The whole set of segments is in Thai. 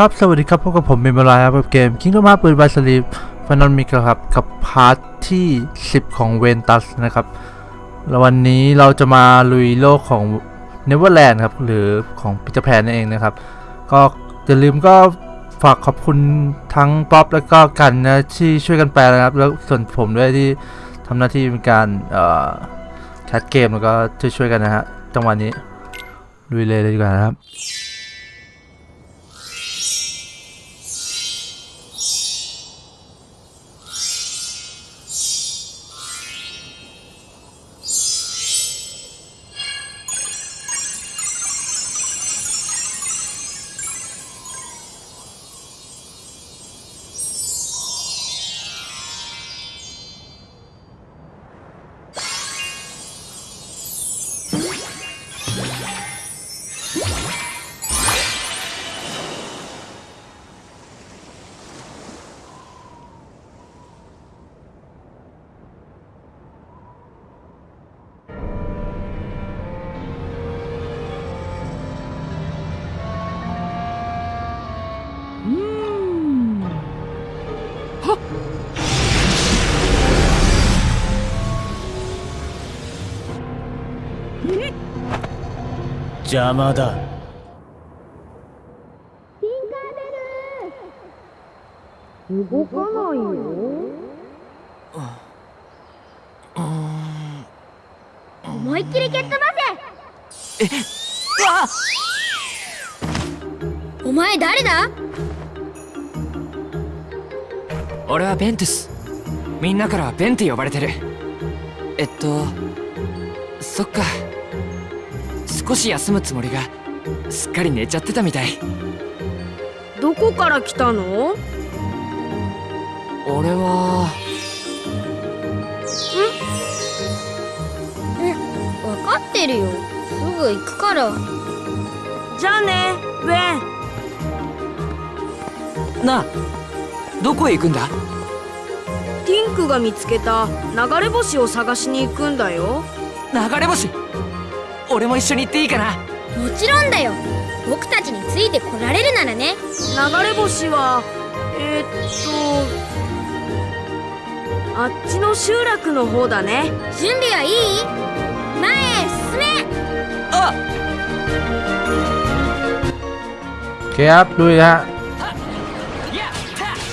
ครับ สวัสดีครับ พบกับผมเมมเบอร์ไลครับกับเกม Kingdom Hearts ปืนบาสลีฟฟานอนมิกครับ กับ part ที่ 10 ของเวนตัสนะครับ แล้ววันนี้เราจะมาลุยโลกของ Neverland ครับ หรือของปีเตอร์แพนนั่นเองนะครับ ก็อย่าลืมก็ฝากขอบคุณทั้งป๊อปแล้วก็กันนะที่ช่วยกันแปลนะครับ แล้วส่วนผมด้วยที่ทำหน้าที่เป็นการ cast เกมแล้วก็ช่วยช่วยๆกันนะฮะจังหวะนี้ลุยเลยเลยดีกว่านะครับ 邪魔だ。動かないよ。思いっきり蹴っ飛ばせお前誰だ俺はベントゥスみんなからベンって呼ばれてるえっとそっか少し休むつもりがすっかり寝ちゃってたみたい。どこから来たの？俺は分かってるよ。すぐ行くから。じゃあねウェン。なあどこへ行くんだ？ティンクが見つけた流れ星を探しに行くんだよ。流れ星？俺も一緒に行っていいかなもちろんだよ僕たちについてこられるならね流れ星はえー、っとあっちの集落の方だね準備はいい前へ進めあ โอเคครับลุยฮะ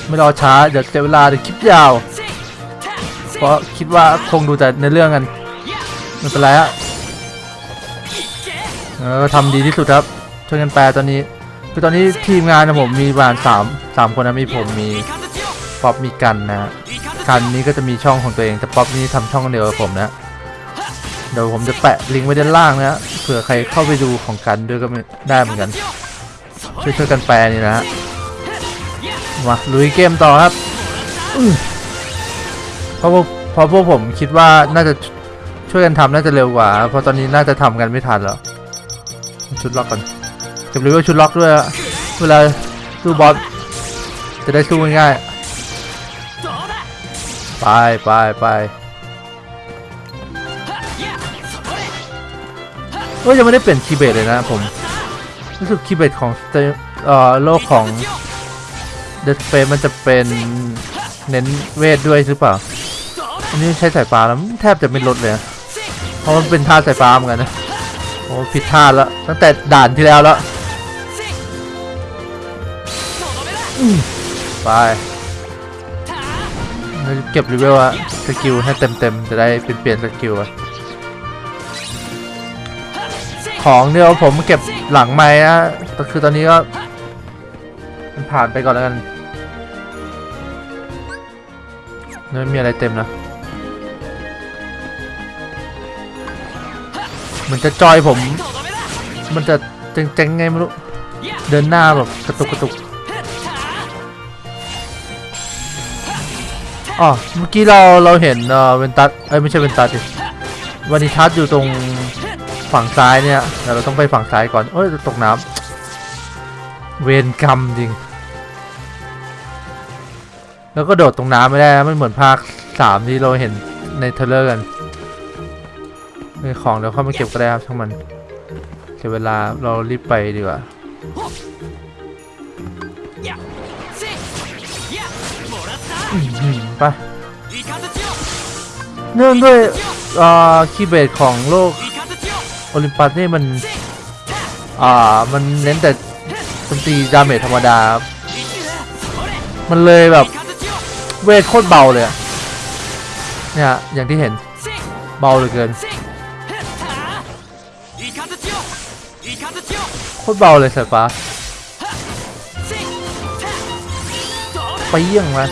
ไม่รอช้า เดี๋ยวเสียเวลาเดี๋ยวคลิปยาว เพราะคิดว่าคงดูแต่ในเรื่องกันไม่เป็นไรฮะ เออทำดีที่สุดครับช่วยกันแปลตอนนี้คือตอนนี้ทีมงานนะผมมีประมาณสามสามคนนะมีผมมีป๊อปมีกันนะกันนี้ก็จะมีช่องของตัวเองแต่ป๊อปนี่ทำช่องเดียวกับผมนะเดี๋ยวผมจะแปะลิงก์ไว้ด้านล่างนะเผื่อใครเข้าไปดูของกันด้วยก็ได้เหมือนกันช่วยช่วยกันแปลนี่นะฮะมาลุยเกมต่อครับเพราะเพราะพวกผมคิดว่าน่าจะช่วยกันทำน่าจะเร็วกว่า เพราะตอนนี้น่าจะทำกันไม่ทันแล้ว ชุดล็อกก่อนเก็บรีวิวชุดล็อกด้วยเวลาสู้บอสจะได้สู้ง่ายๆไปไปไปเอ้ยยังไม่ได้เปลี่ยนคีเบสเลยนะผมรู้สึกคีเบสของเอ่อโลกของเดสเปมันจะเป็นเน้นเวทด้วยหรือเปล่า อันนี้ใช้สายฟ้าแล้วแทบจะไม่ลดเลย เพราะมันเป็นท่าสายฟ้าเหมือนกันนะ โอ้ผิดท่าแล้ว ตั้งแต่ด่านที่แล้วแล้วอืมไปแล้วเก็บรีเวลอะสกิลให้เต็มๆ จะได้เปลี่ยนเปลี่ยนสกิลอะของเดียวผมเก็บหลังไม้นะแต่คือตอนนี้ก็มันผ่านไปก่อนแล้วกันไม่มีอะไรเต็มนะ มันจะจอยผม มันจะเจ๊งๆไงไม่รู้ เดินหน้าแบบกระตุกกระตุกอ๋อเมื่อกี้เราเราเห็นเออเวนตัสเอ้ยไม่ใช่เวนตัสดิวานิทัสอยู่ตรงฝั่งซ้ายเนี่ยแต่เราต้องไปฝั่งซ้ายก่อนเอ้ยตกน้ำเวรกรรมจริง แล้วก็โดดตรงน้ำไม่ได้นะไม่เหมือนภาคสามที่เราเห็นใน trailer กัน ไอของเดี๋ยวเข้ามาเก็บก็ได้ครับช่างมันเก็บเวลาเรารีบไปดีกว่าไปเนื่องด้วย Keyblade ของโลกโอลิมปัสนี่มันอ่ามันเน้นแต่ดนตรี damage ธรรมดา มันเลยแบบเวทโคตรเบาเลยเนี่ยอย่างที่เห็นเบาเหลือเกิน โคตรเบาเลยสัตว์ป่าไปเยี่ยงมัน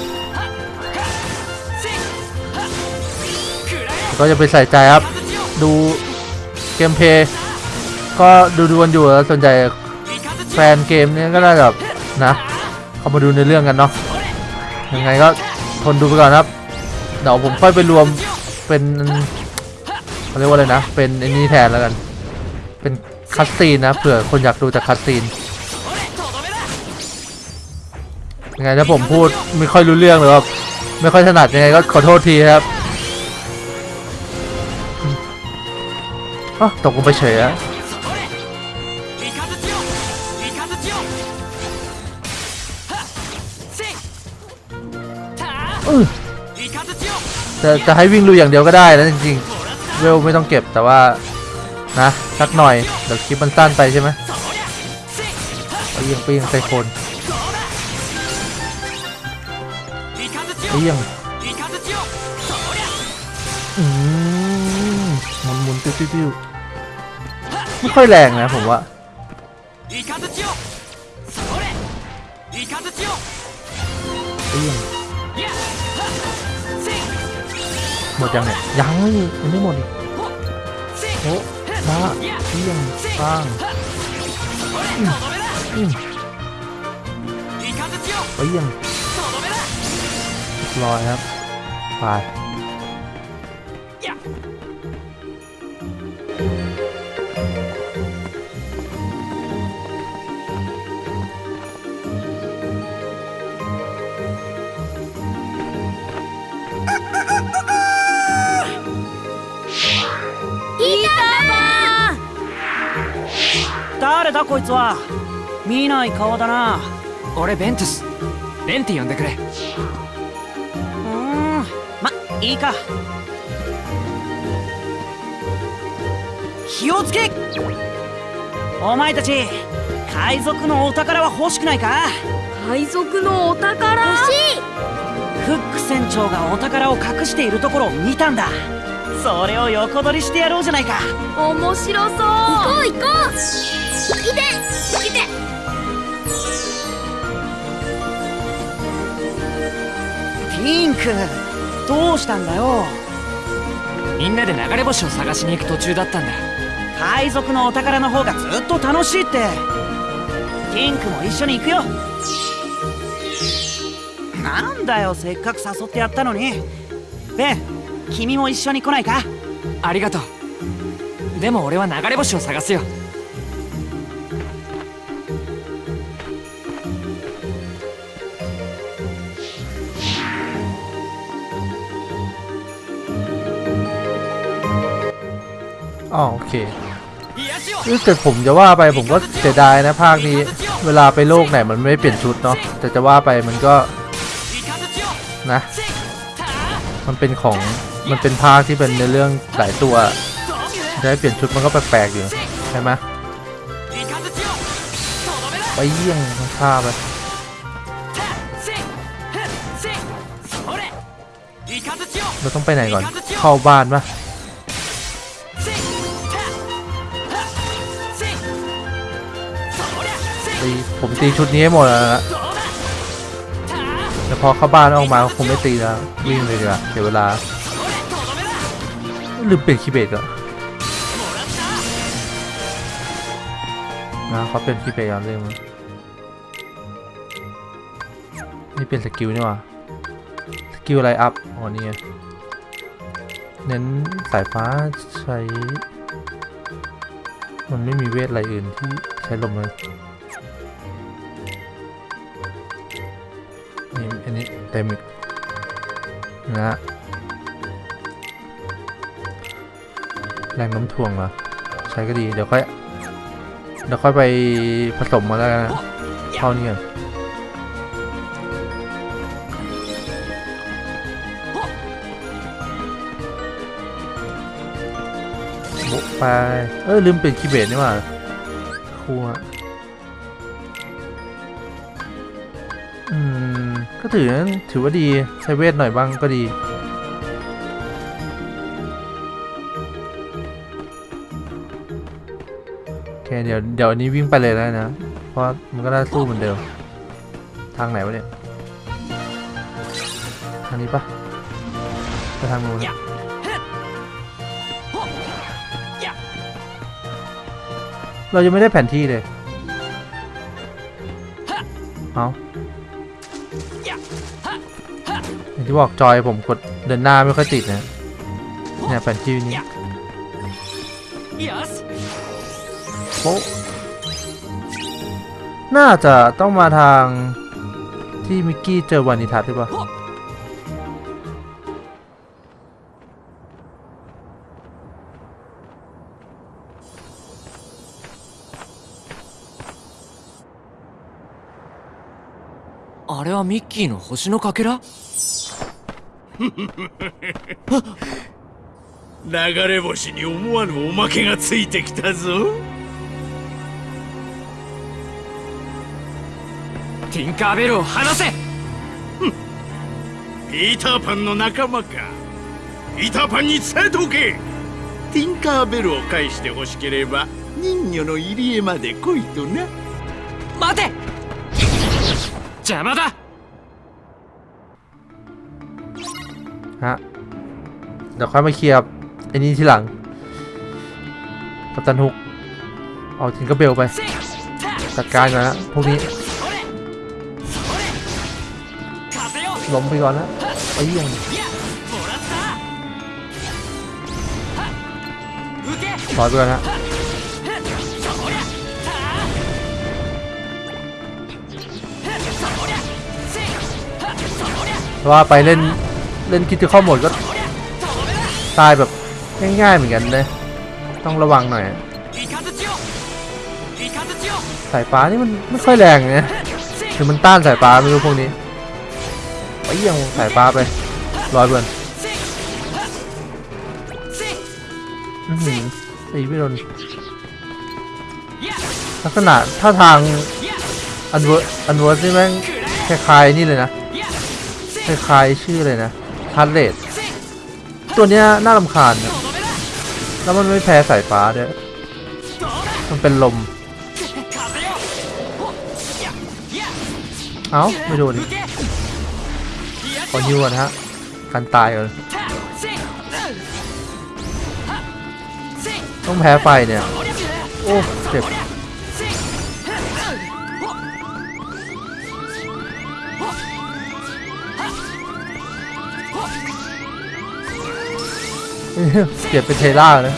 ก็จะไปใส่ใจครับ ดูเกมเพย์ก็ดูดวนอยู่แล้วสนใจแฟนเกมนี้ก็ได้แบบนะเข้ามาดูในเรื่องกันเนาะยังไงก็ทนดูไปก่อนครับ เดี๋ยวผมค่อยไปรวมเป็นเขาเรียกว่าอะไรนะ เป็นไอ้นี่แทนแล้วกัน เป็น คัดซีนนะเผื่อคนอยากดูแต่คัดซีนยังไงถ้าผมพูดไม่ค่อยรู้เรื่องหรือว่าไม่ค่อยถนัดยังไงก็ขอโทษทีครับตกลงไปเฉยอะจะจะให้วิ่งลุอย่างเดียวก็ได้นะจริงๆเวลไม่ต้องเก็บแต่ว่า นะสักหน่อยเดี๋ยวคลิปมันสั้นไปใช่ไหมไปยิงไปยิงใส่คนไปยิงอืมมันหมุนติ้วติ้วไม่ค่อยแรงนะผมว่าไปยิงหมดยังเนี่ยยังยังไม่หมดอีกโอ้ พระเที่ยงสร้างไปยังลอยครับไป 誰だこいつは。見ない顔だな。俺ベントス。ベンって呼んでくれ。うーん。まいいか。気をつけ。お前たち海賊のお宝は欲しくないか？海賊のお宝？欲しい。フック船長がお宝を隠しているところを見たんだ。それを横取りしてやろうじゃないか。面白そう。行こう行こういていて。ピンクどうしたんだよ？みんなで流れ星を探しに行く途中だったんだ。海賊のお宝の方がずっと楽しいって。ピンクも一緒に行くよ。なんだよせっかく誘ってやったのに。ベン君も一緒に来ないか？ありがとう。でも俺は流れ星を探すよ อ๋อโอเคแต่ผมจะว่าไปผมก็เสียดายนะภาคนี้ เวลาไปโลกไหนมันไม่เปลี่ยนชุดเนาะแต่จะว่าไปมันก็นะ มันเป็นของมันเป็นภาคที่เป็นในเรื่องหลายตัวได้เปลี่ยนชุดมันก็แปลกๆอยู่ใช่ไหมไปเยี่ยงฆ่าไปเราต้องไปไหนก่อนเข้าบ้านปะ ตีผมตีชุดนี้ให้หมดแล้วนะแต่พอเข้าบ้านออกมาคงไม่ตีแล้ววิ่งเลยดีกว่าเสียเวลาลืมเปลี่ยนคีเบตอะนะเขาเป็นคีเบตย้อนเรื่องมั้นี่เป็นสกิลนี่ว่ะสกิลอะไรอัพอ๋อนี่เน้นสายฟ้าใช้ มันไม่มีเวทอะไรอื่นที่ใช้ลมเลย นนี้เต็มอีกนะแรงน้ำถ่วงเหรอ ใช้ก็ดี เดี๋ยวค่อย เดี๋ยวค่อยไปผสมมาแล้วนะเท่านี้ก่อนไป เออลืมเปลี่ยนคีเบสนี่ว่าครูอะ ถือถือว่าดีใช้เวทหน่อยบ้างก็ดี โอเคเดี๋ยวเดี๋ยวอันนี้วิ่งไปเลยแล้นะ เพราะมันก็ได้สู้เหมือนเดิม ทางไหนวะเนี่ย ทางนี้ปะไปทางนู้นเรายังไม่ได้แผนที่เลย เอา ที่บอกจอยผมกดเดินหน้าไม่ค่อยติดนะ เนี่ยแผนที่นี้ よし โป๊ะน่าจะต้องมาทางที่มิกกี้เจอวานิทัศน์หรือเปล่า あれはミッキーの星のかけら 流れ星に思わぬおまけがついてきたぞ。ティンカーベルを離せ。ピーターパンの仲間か。ピーターパンに伝えておけ。ティンカーベルを返してほしければ人魚の入り江まで来いとな。待て。邪魔だ ฮะ เดี๋ยวค่อยมาเคลียร์ไอ้นี้ทีหลัง กับตันฮุก เอาทิงกระเบลไป จัดการก่อนนะพวกนี้ล้มไปก่อนนะไอ้ยังถอยไปก่อนนะว่าไปเล่น เล่นคิดถึงข้อหมดก็ ตายแบบง่ายๆเหมือนกันเลยต้องระวังหน่อยสายฟ้านี่มันไม่ค่อยแรงไงหรือมันต้านสายฟ้าไม่รู้พวกนี้ไปยังสายฟ้าไปลอยเบื่อนตีไม่โดนลักษณะท่าทางอันเวอร์อันเวอร์นี่แม่งคล้ายๆนี่เลยนะคล้ายๆชื่อเลยนะ ฮาร์เลดตัวเนี้ยน่ารำคาญนะแล้วมันไม่แพ้สายฟ้าด้วย มันเป็นลม เอ้า ไม่ดูดนขอยิวก่อนฮะการตายก่อนต้องแพ้ไฟเนี่ย โอ้ เจ็บ เปลี่ยนเป็นเทล่าเลย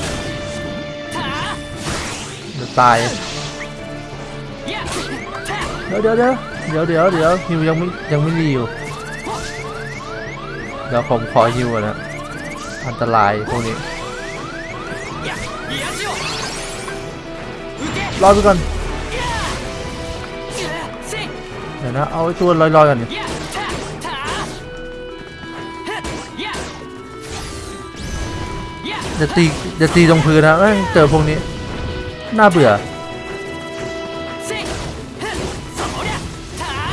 จะตาย เดี๋ยวเดี๋ยวเดี๋ยวเดี๋ยวเดี๋ยวเดี๋ยวฮิวยังไม่ยังไม่ดีอยู่เดี๋ยวผมขอฮิวนะอันตรายพวกนี้รอไปก่อนเดี๋ยวนะเอาไอตัวลอยๆก่อนเนี่ย จะตีจะตีตรงพื้นนะเอ้ยเจอพวกนี้ น่าเบื่อ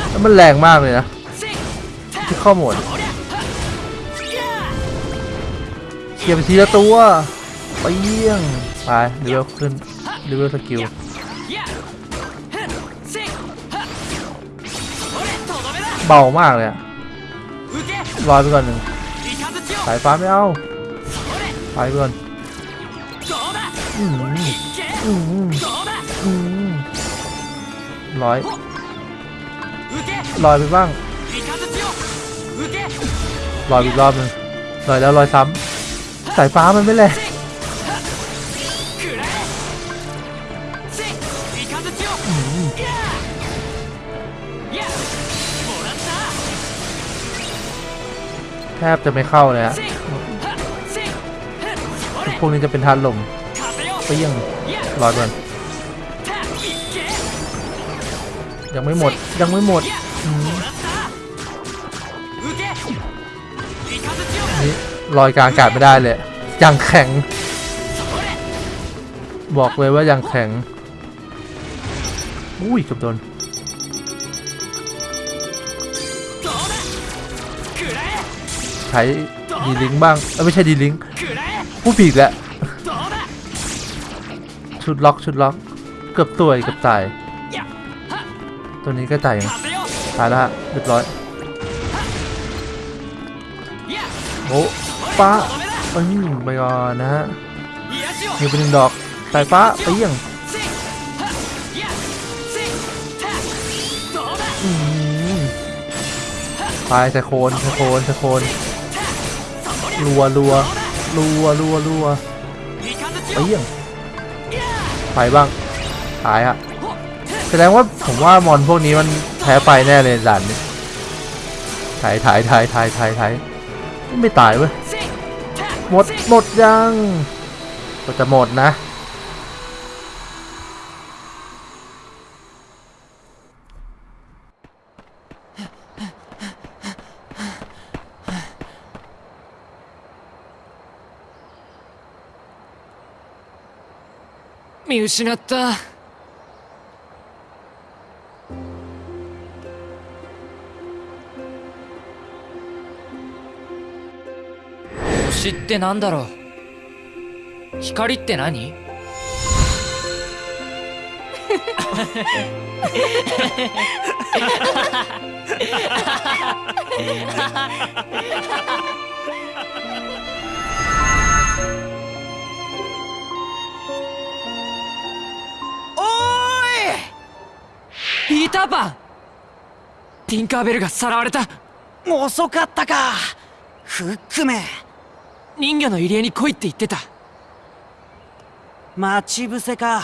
แล้วมันแรงมากเลยนะ ที่ข้อหมูลเก็บทีละตัวไปเยี่ยงไปเร็วขึ้นเร็วสกิลเบามากเลยอะลอยไปก่อนหนึ่งสายฟ้าไม่เอา ไปเพื่อนลอยลอยไปบ้างลอยอีกรอบนึงลอยแล้วลอยซ้ำสายฟ้ามันไม่แรงแทบจะไม่เข้าเลยอะ พวกนี้จะเป็นทานลมเปรี้ยงรอดก่อนยังไม่หมดยังไม่หมดนี่ลอยกลางอากาศไม่ได้เลยยังแข็ง บอกเลยว่ายังแข็งอุ้ยจบโดนใช้ดีลิงบ้างเออไม่ใช่ดีลิง ผู้ผิดแล้วชุดล็อกชุดล็อก เกือบตัวเกือบตาย ตัวนี้ก็ตายยังตายแล้วฮะเรียบร้อยโอ้ป้าอืมไปก่อนนะฮะมีเป็นหนึ่งดอกสายฟ้าไปยี่ยงอืมไปสะโคนสะโคนสะโคนรัวรัว รัวรัวรัวไปเยี่ยงไปบ้างตายฮะแสดงว่าผมว่ามอนพวกนี้มันแพ้ไปแน่เลยด่านนี้ถ่ายถ่ายถ่ายถ่ายถ่ายถ่ายไม่ตายเว้ยหมดหมดยังก็จะหมดนะ 失った。星ってなんだろう？光って何？ーターパンティンカーベルがさらわれたーい遅かったかフックめ人魚の入り江に来いって言ってた待ち伏せか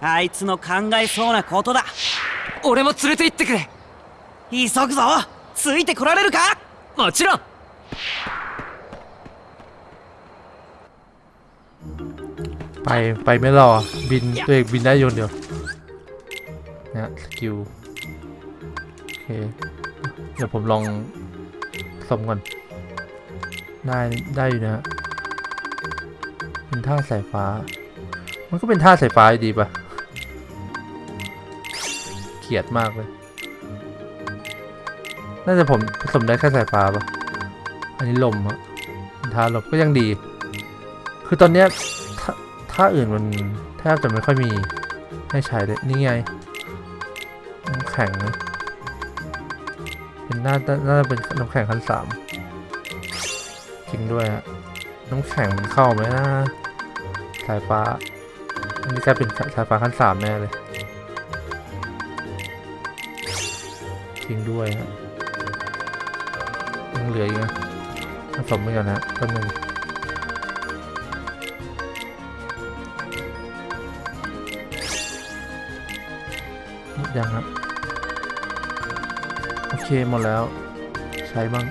あいつの考えそうなことだ俺も連れて行ってくれ急ぐぞついてこられるかもちろん ไป ไปไม่รอ บินตัวเองบินได้โยนเดียว นะสกิลโอเคเดี๋ยวผมลองสมก่อน ได้ได้อยู่นะฮะเป็นท่าสายฟ้า มันก็เป็นท่าสายฟ้าดีปะเกียดมากเลย น่าจะผมผสมได้แค่สายฟ้าปะอันนี้ลมอะเป็นท่าลมก็ยังดี คือตอนเนี้ยถ้าถ้าอื่นมันแทบจะไม่ค่อยมีให้ใช้เลย นี่ไงำแข็ง เป็นน่าน่าจะเป็นน้ำแข็งขั้นสามจริงด้วยฮะน้ำแข็งมันเข้าไหมนะสายฟ้า อันนี้กลายเป็นสายฟ้าขั้นสามแน่เลยจริงด้วยฮะยังเหลืออีกนะผสมไปก่อนนะแป๊บนึงดยังครับ เคหมดแล้ว ใช้บ้าง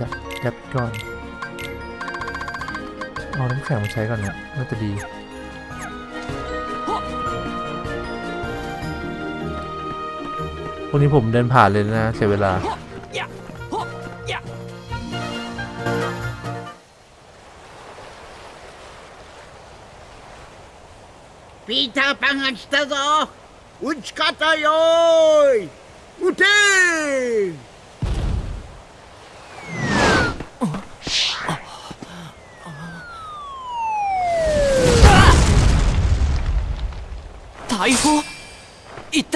ยัดยัดก่อน เอาน้ำแข็งมาใช้ก่อนเนี่ยน่าจะดีพวกนี้ผมเดินผ่านเลยนะ เสียเวลา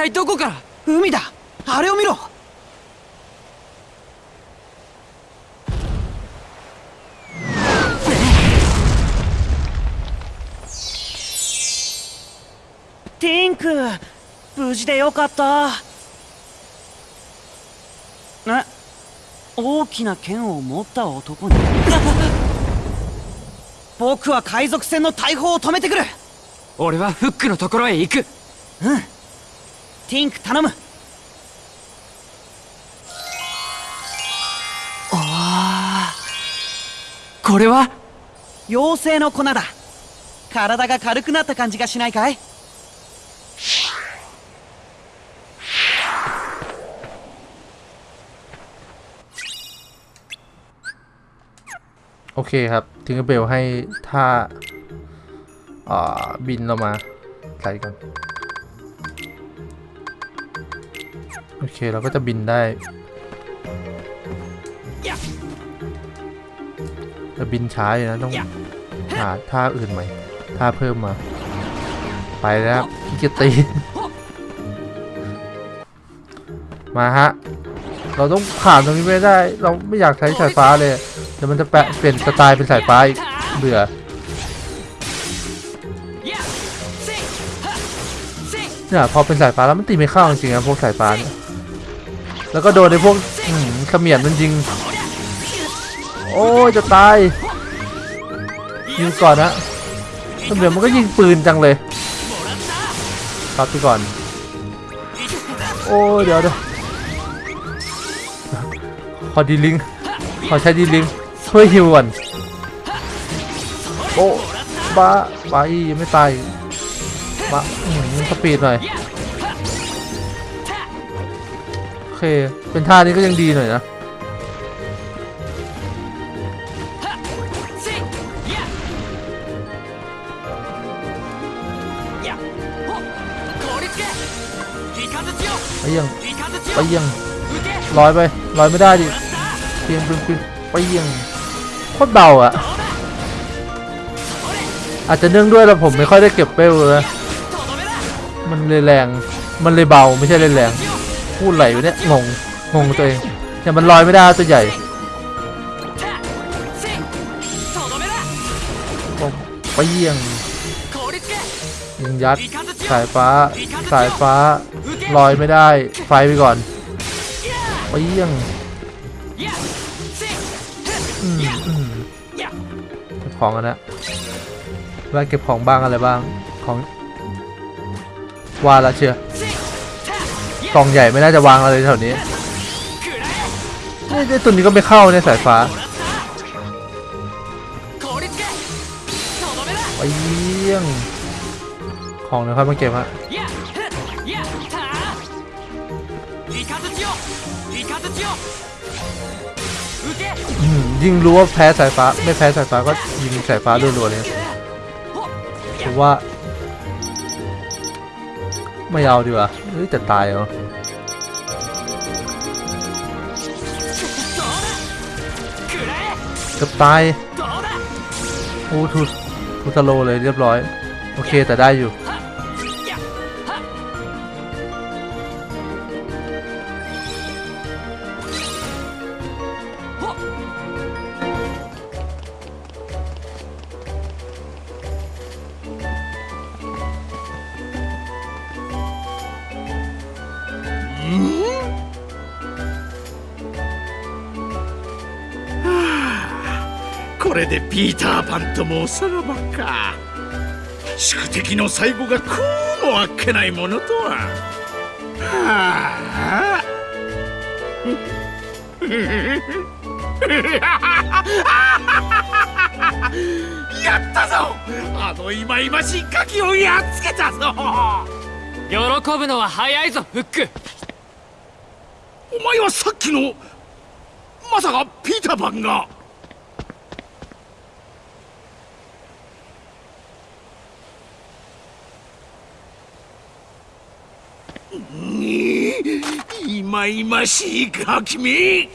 体どこから？海だ。あれを見ろ。ティンク無事でよかった。え？大きな剣を持った男に。僕は海賊船の大砲を止めてくる。俺はフックのところへ行くティンク頼むこれは妖精の粉だ体が軽くなった感じがしないかい โอเคครับทิงเกอร์เบลให้ท่า อ่าบินเรามาใส่กัน โอเค เราก็จะบินได้แต่บินช้าอยู่นะต้องหาท่าอื่นใหม่ท่าเพิ่มมา ไปแล้วพี่จะตีมาฮะ เราต้องผ่านตรงนี้ไม่ได้ เราไม่อยากใช้สายฟ้าเลยเดี๋ยวมันจะแปะเปลี่ยนสไตล์เป็นสายฟ้าอีกเบื่อเนี่ยพอเป็นสายฟ้าแล้วมันตีไม่เข้าจริงๆนะพวกสายฟ้าเนี่ย แล้วก็โดนในพวกอืมเขมียนมันยิง โอ้ยจะตาย ยิงก่อนนะเขมียนมันก็ยิงปืนจังเลยครับไปก่อน โอ้เดี๋ยวเดี๋ยวขอดีลิง ขอใช้ดีลิงช่วยฮิวก่อนโอ้บ้าบ้าอียังไม่ตายมาสปีดหน่อย เคเป็นท่านี้ก็ยังดีหน่อยนะไปยังไปยังลอยไปลอยไม่ได้ดิเพียงเพียงเพียงไปยังโคตรเบาอะอาจจะเนื่องด้วยแล้วผมไม่ค่อยได้เก็บเปลเลยมันเลยแรง มันเลยเบาไม่ใช่เลยแรง พูดไหลไปเนี่ยงงงงตัวเองเนี่มันลอยไม่ได้ตัวใหญ่ไปเยี่ยงยิงยัดสายฟ้าสายฟ้าลอยไม่ได้ไฟไปก่อนไปเยี่ยงอืมอืมเก็บของกันนะว่าเก็บของบ้างอะไรบ้างของว่าละเชียร์ กล่องใหญ่ไม่น่าจะวางอะไรแถวนี้นี่ไอ้ตัวนี้ก็ไม่เข้าในสายฟ้าไปเยี่ยงของนะครับมาเก็บฮะยิ่งรู้ว่าแพ้สายฟ้า ไม่แพ้สายฟ้าก็ยิงสายฟ้ารัวๆเลยผมว่า ไม่เอาดีกว่าเฮ้ยจะตายเหรอ กับตายโอ้ทูทูสโลเลยเรียบร้อย โอเคแต่ได้อยู่ ともおさらばか。宿敵の最後がこうもあっけないものとは。はあ。やったぞ。あの忌々しいガキをやっつけたぞ。喜ぶのは早いぞフック。お前はさっきのまさかピーターパンがにいまいましいガキめ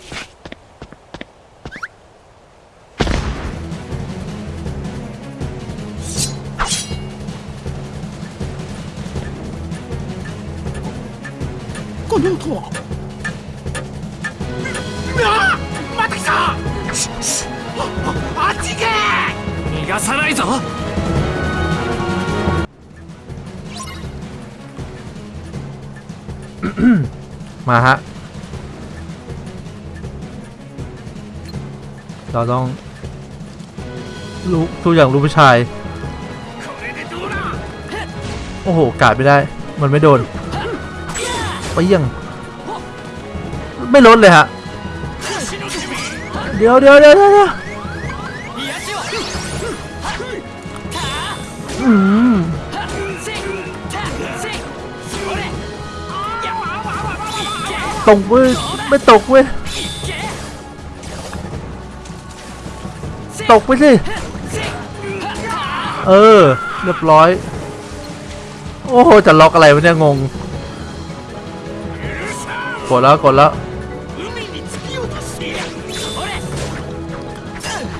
この音は。あまた来た。あっち行け。逃がさないぞ มาฮะ เราต้องรู้ตัวอย่างรู้ผู้ชาย โอ้โห กาดไม่ได้ มันไม่โดนไปยัง ไม่ลดเลยฮะ เดี๋ยวเดี๋ยวเดี๋ยวเดี๋ยว ตกเว้ยไม่ตกเว้ยตกไปสิเออ เรียบร้อย โอ้โห จะล็อกอะไรวะเนี่ย งง กดแล้ว กดแล้ว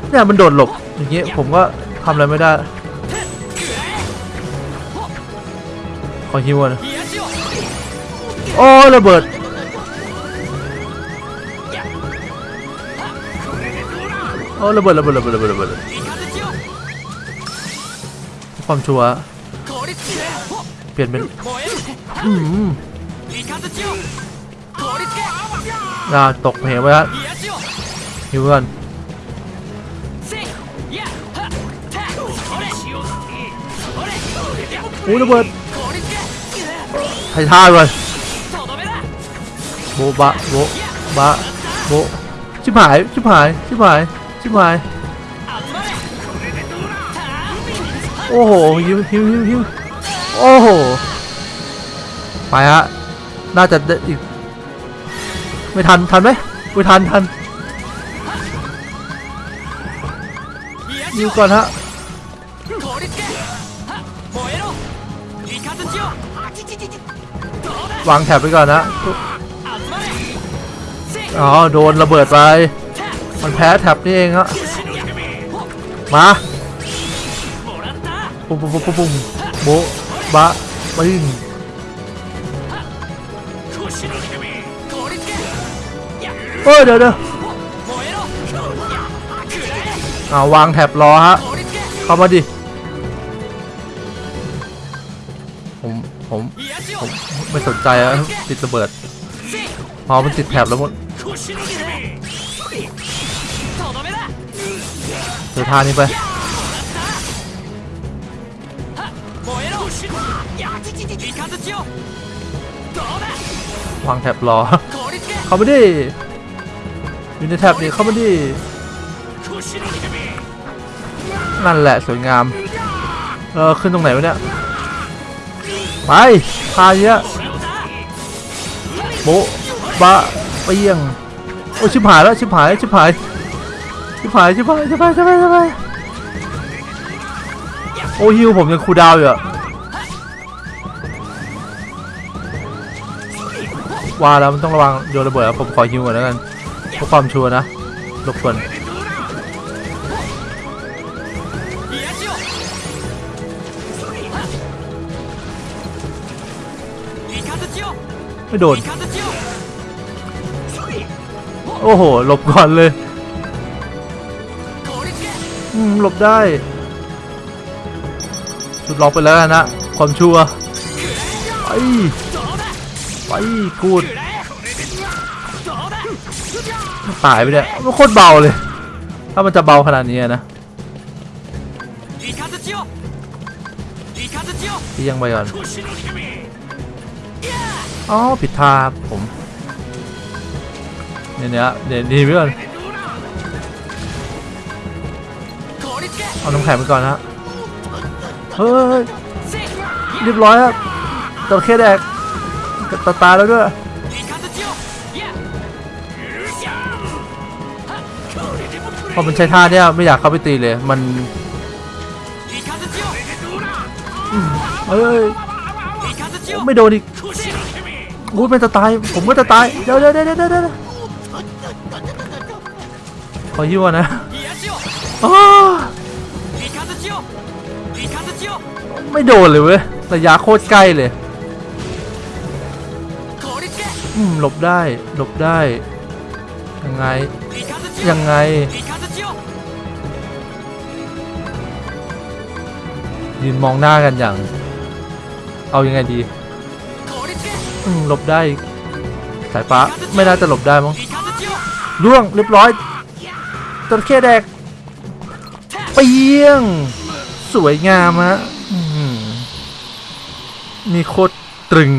เนี่ย มันโดดหลบ อย่างเงี้ย ผมก็ทำอะไรไม่ได้ ขอฮิวก่อนนะ โอ้ ระเบิด โอ้ระเบิดระเบิดระเบิดระเบิดระเบิดความชัวเปลี่ยนเป็นอืมน่าตกเหวไปแล้วฮิวก่อนโอ้ระเบิดไทท่าก่อนโบบะโบบะโบชิบหายชิบหายชิบหาย ชิบหายโอ้โหฮิวฮิวฮิวฮิวโอ้โหไปฮะน่าจะได้อีกไม่ทันทันไหมไม่ทันทันฮิวก่อนฮะวางแถบไปก่อนนะอ๋อโดนระเบิดไป มันแพ้แถบนี่เองฮะมาปุ๊บปุ๊บปุ๊บปุ๊บโบบะปึ้งเฮ้ยเดี๋ยวเดี๋ยวอาวางแถบรอฮะ เข้ามาดิ ผมผมผมไม่สนใจอะติดระเบิดพอมันติดแถบแล้วหมด เจอท่านี้ไปวางแถบรอ เข้ามาดิอยู่ในแถบนี้เข้ามาดินั่นแหละสวยงาม เออ ขึ้นตรงไหนวะเนี่ย ไปพาเยอะโบะบะเปียง โอ้ชิบหายแล้ว ชิบหาย ชิบหาย ชิบหายชิบหายชิบหายชิบหายชิบหายโอ้ฮิวผมยังคูดาวอยู่อะว่าแล้วมันต้องระวังโยนระเบิดผมขอฮิวก่อนแล้วกันเพื่อความชัวร์นะรบกวนไม่โดน โอ้โหหลบก่อนเลย หลบได้ชุดล็อกไปแล้วกันนะความชัวร์ไปไปกูดตายไปเนี่ยมันโคตรเบาเลย ถ้ามันจะเบาขนาดนี้อะนะที่ยังไปก่อนอ๋อผิดท่าครับผมเนี่ยเนี่ยเดี๋ยวดีไปก่อน เอาน้ำแข็งไปก่อนนะเฮ้ยเรียบร้อยครับจระเข้แดกตาตายแล้วด้วยพอมันใช้ท่าเนี่ยไม่อยากเข้าไปตีเลย มันเอ้ยไม่โดนอีกกูเป็นจะตาย ผมก็จะตาย เดี๋ยวเดี๋ยวเดี๋ยวเดี๋ยวเดี๋ยวขอยิ้วนะ ไม่โดนเลยเว้ยระยะโคตรใกล้เลยอืมหลบได้หลบได้ ยังไง ยังไง ยืนมองหน้ากันอย่าง เอายังไงดีอืมหลบได้ สายฟ้าไม่น่าจะหลบได้มั้งล่วงเรียบร้อยจระเข้แดกเปียง สวยงามฮะ นี่โคตรตรึง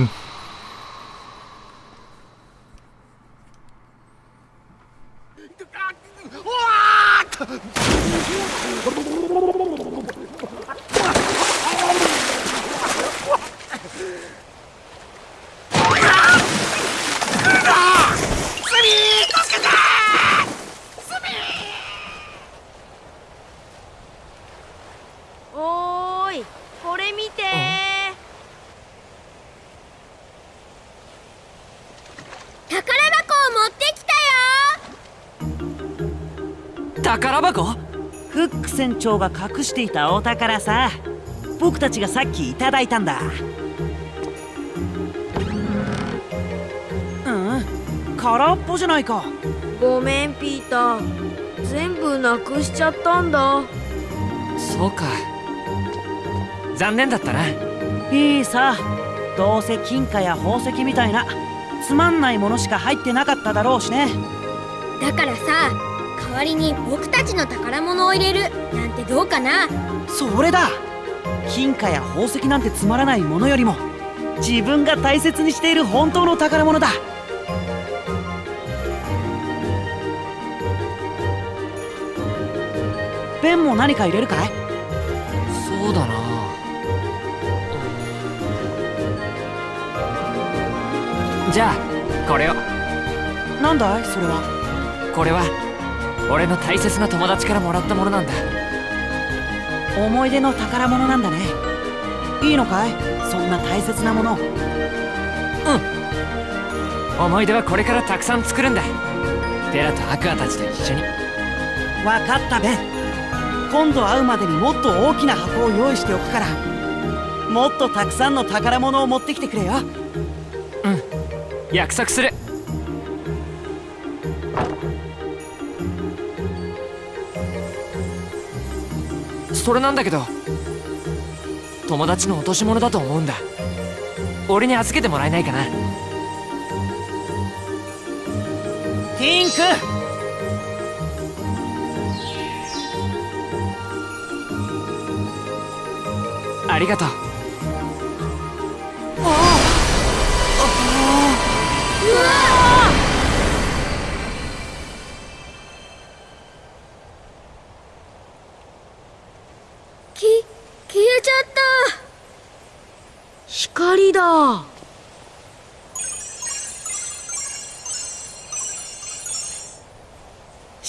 宝箱？フック船長が隠していたお宝さ。僕たちがさっきいただいたんだ。うん。空っぽじゃないか。ごめんピーター。全部なくしちゃったんだ。そうか。残念だったな。いいさ。どうせ金貨や宝石みたいなつまんないものしか入ってなかっただろうしね。だからさ代わりに僕たちの宝物を入れるなんてどうかな？それだ。金貨や宝石なんてつまらないものよりも自分が大切にしている本当の宝物だ。ペンも何か入れるかい？そうだな。じゃあこれを。なんだい？それは。これは俺の大切な友達からもらったものなんだ。思い出の宝物なんだね。いいのかい？そんな大切なもの。思い出はこれからたくさん作るんだ。テラとアクアたちと一緒に。わかったベン今度会うまでにもっと大きな箱を用意しておくから。もっとたくさんの宝物を持ってきてくれよ。約束するそれなんだけど友達の落とし物だと思うんだ。俺に預けてもらえないかな。ティンクありがとう。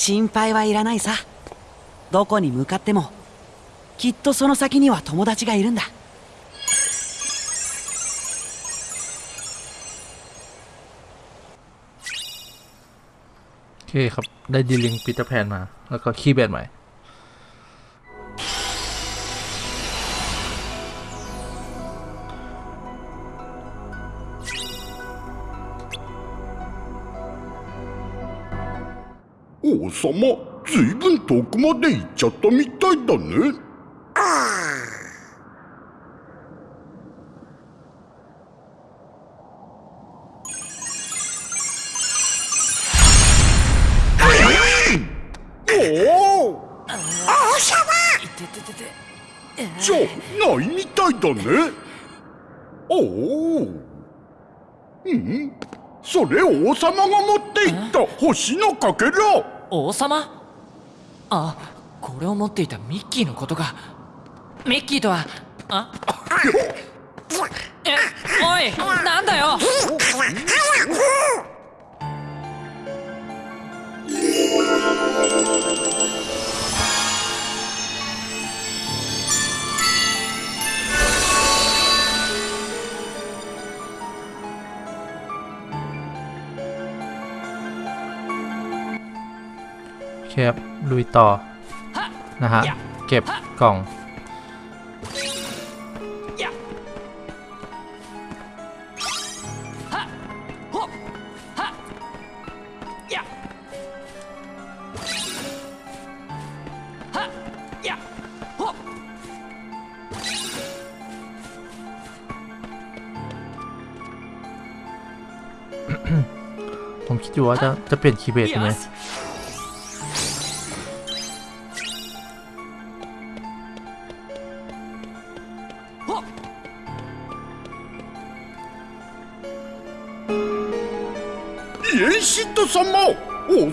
心配はいらないさどこに向かってもきっとその先には友達がいるんだ โอเคครับ ได้ดีลิงปีเตอร์แพนมา แล้วก็คีย์แบนใหม่ 様ずいぶん遠くまで行っちゃったみたいだね。じゃないみたいだねおおうんそれ王様が持っていった星のかけら王様？あこれを持っていたミッキーのことかミッキーとはあ？おい！ ครับ ลุยต่อ นะฮะ เก็บกล่อง ผมคิดอยู่ว่าจะจะเปลี่ยนคีย์เบสไหม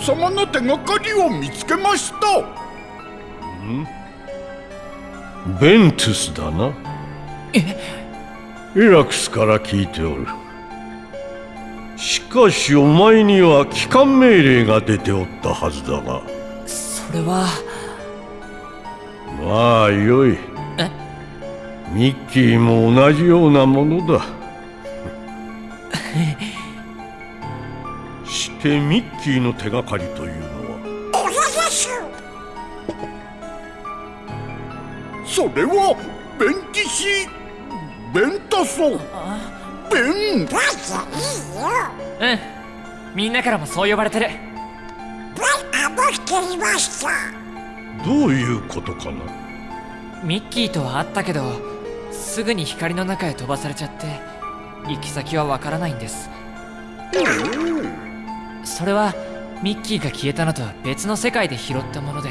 様の手がかりを見つけました。ベントゥスだな。イラクスから聞いておる。しかしお前には帰還命令が出ておったはずだが。それは。まあよい。え？ミッキーも同じようなものだしてミッキーの手がかりというのは。それは弁騎士弁太郎弁。うん。みんなからもそう呼ばれてる。どういうことかな？ミッキーとは会ったけどすぐに光の中へ飛ばされちゃって行き先はわからないんですそれはミッキーが消えたのとは別の世界で拾ったもので。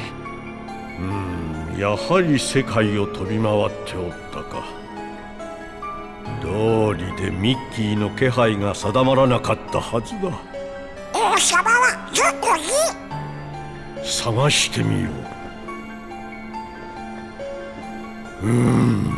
うんやはり世界を飛び回っておったか。道理でミッキーの気配が定まらなかったはずだ。王様はどこに探してみよう。ミ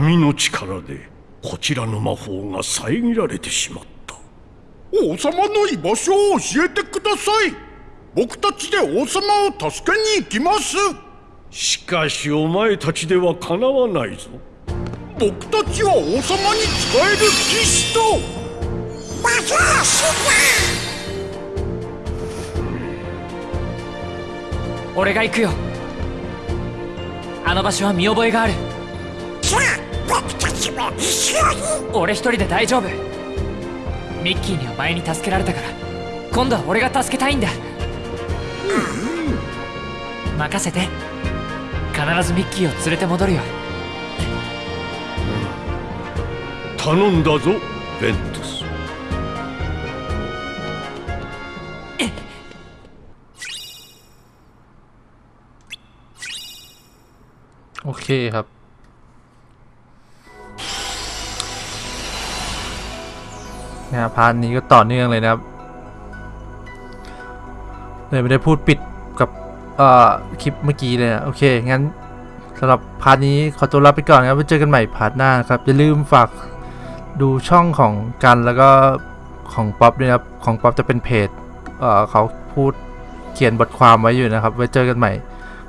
闇の力でこちらの魔法が遮られてしまった。王様の居場所を教えてください。僕たちで王様を助けに行きます。しかしお前たちではかなわないぞ。僕たちは王様に仕える騎士と。魔法師俺が行くよ。あの場所は見覚えがある僕たちも一緒に俺一人で大丈夫ミッキーには前に助けられたから今度は俺が助けたいんだ任せて必ずミッキーを連れて戻るよ頼んだぞベントス โอเคครับ นะ part นี้ก็ต่อเนื่องเลยนะครับเลยไม่ได้พูดปิดกับเอ่อคลิปเมื่อกี้เลยนะโอเค งั้นสำหรับ part นี้ขอตัวลาไปก่อนนะครับไว้เจอกันใหม่ part หน้าครับ อย่าลืมฝากดูช่องของกันแล้วก็ของป๊อปด้วยครับ ของป๊อปจะเป็นเพจเอ่อเขาพูดเขียนบทความไว้อยู่นะครับ ไว้เจอกันใหม่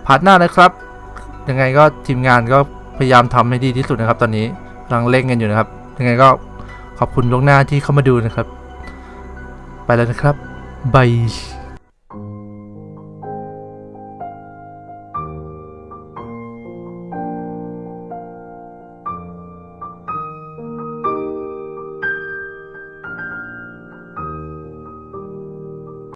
พาร์ทหน้านะครับ ยังไงก็ทีมงานก็พยายามทำให้ดีที่สุดนะครับ ตอนนี้กำลังเร่งกันอยู่นะครับ ยังไงก็ ขอบคุณล่วงหน้าที่เข้ามาดูนะครับ ไปแล้วนะครับบาย